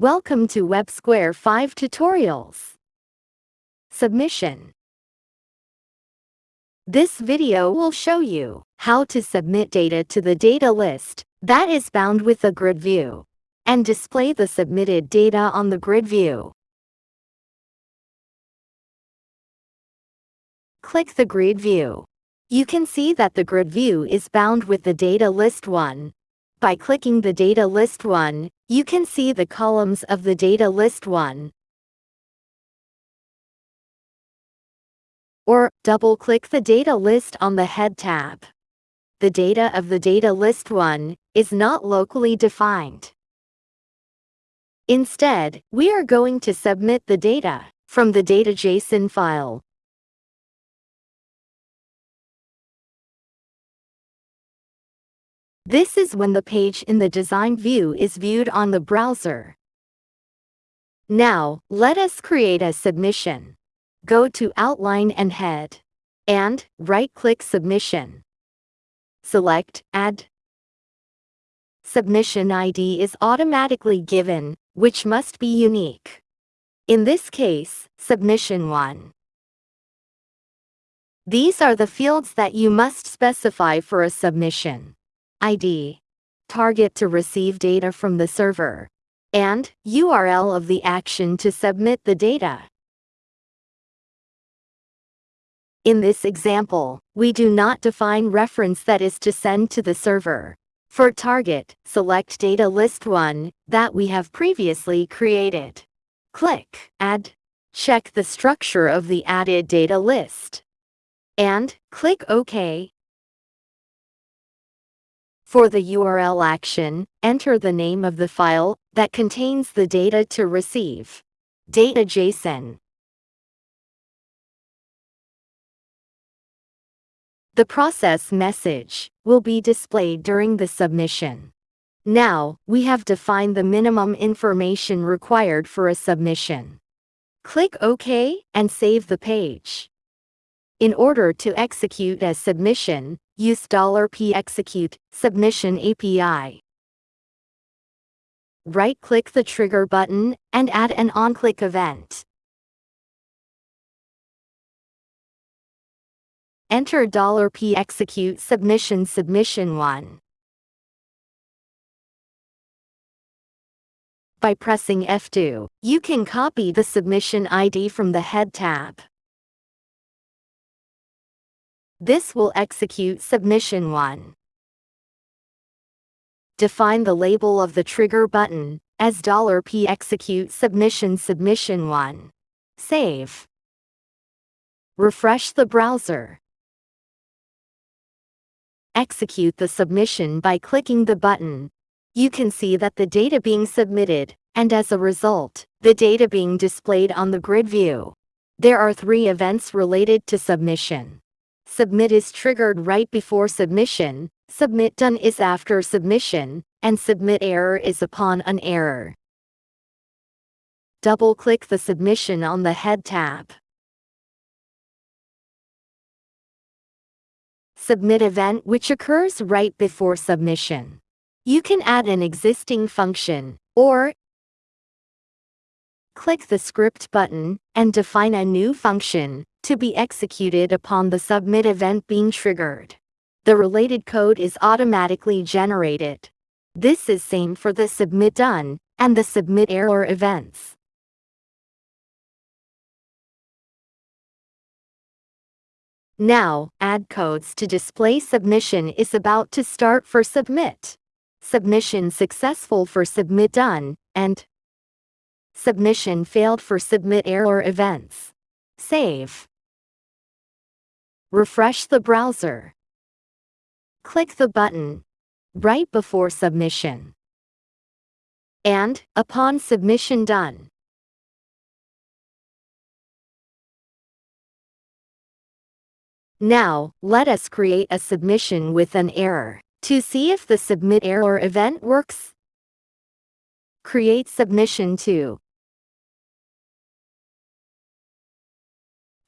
Welcome to WebSquare 5 Tutorials. Submission. This video will show you how to submit data to the data list that is bound with the grid view and display the submitted data on the grid view. Click the grid view. You can see that the grid view is bound with the data list 1. By clicking the data list 1, you can see the columns of the data list 1. Or, double-click the data list on the Head tab. The data of the data list 1 is not locally defined. Instead, we are going to submit the data from the data.json file. This is when the page in the design view is viewed on the browser. Now, let us create a submission. Go to Outline and Head. And, right-click Submission. Select Add. Submission ID is automatically given, which must be unique. In this case, Submission 1. These are the fields that you must specify for a submission. ID, target to receive data from the server, and URL of the action to submit the data. In this example, we do not define reference that is to send to the server. For target, select data list 1 that we have previously created. Click Add. Check the structure of the added data list. And click OK. For the URL action, enter the name of the file that contains the data to receive. Data.json. The process message will be displayed during the submission. Now, we have defined the minimum information required for a submission. Click OK and save the page. In order to execute a submission, use $p execute submission API. Right-click the trigger button and add an on-click event. Enter $p execute submission submission 1. By pressing F2, you can copy the submission ID from the Head tab. This will execute submission 1. Define the label of the trigger button as $p execute submission submission 1. Save. Refresh the browser. Execute the submission by clicking the button. You can see that the data being submitted, and as a result, the data being displayed on the grid view. There are three events related to submission. Submit is triggered right before submission, submit done is after submission, and submit error is upon an error. Double-click the submission on the Head tab. Submit event which occurs right before submission. You can add an existing function, or click the script button and define a new function to be executed upon the submit event being triggered. The related code is automatically generated. This is same for the submit done and the submit error events. Now, add codes to display submission is about to start for submit. Submission successful for submit done, and submission failed for submit error events. Save. Refresh the browser. Click the button right before submission. And, upon submission done. Now, let us create a submission with an error. To see if the submit error event works, create submission 2.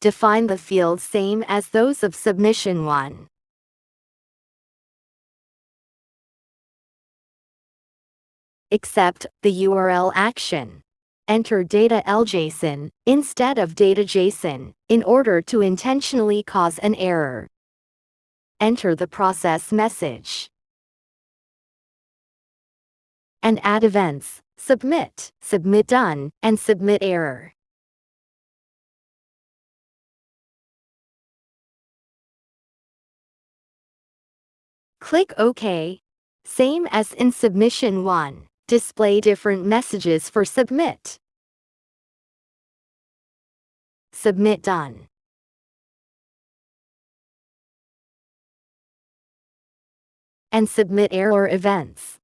Define the fields same as those of submission 1. except the URL action. Enter data LJSON instead of data JSON in order to intentionally cause an error. Enter the process message. And add events, submit, submit done, and submit error. Click OK. Same as in Submission 1. Display different messages for Submit. Submit done. And submit error events.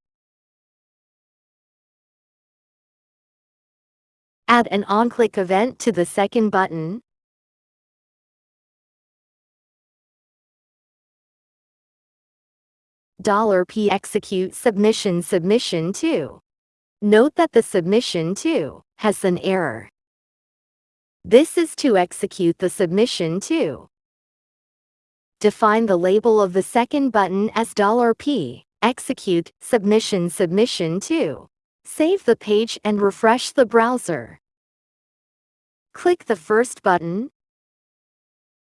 Add an on-click event to the second button. $P execute submission submission 2. Note that the submission 2 has an error. This is to execute the submission 2. Define the label of the second button as $P, execute submission submission 2. Save the page and refresh the browser. Click the first button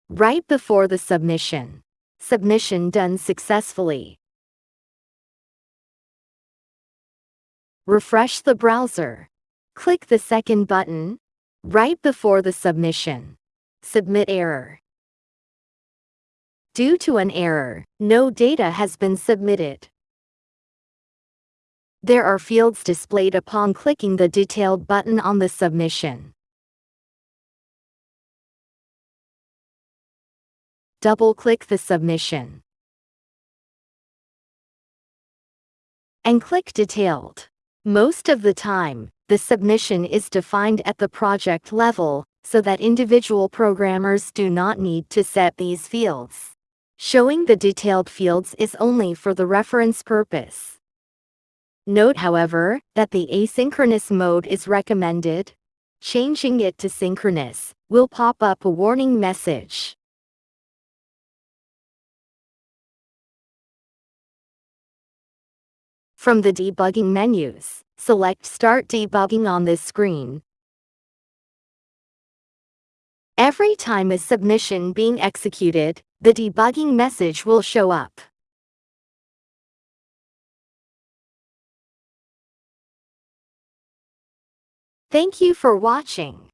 right before the submission. Submission done successfully. Refresh the browser. Click the second button right before the submission. Submit error. Due to an error, no data has been submitted. There are fields displayed upon clicking the detailed button on the submission. Double-click the submission. And click Detailed. Most of the time, the submission is defined at the project level, so that individual programmers do not need to set these fields. Showing the detailed fields is only for the reference purpose. Note however, that the asynchronous mode is recommended. Changing it to synchronous will pop up a warning message. From the debugging menus, select Start Debugging on this screen. Every time a submission being executed, the debugging message will show up. Thank you for watching.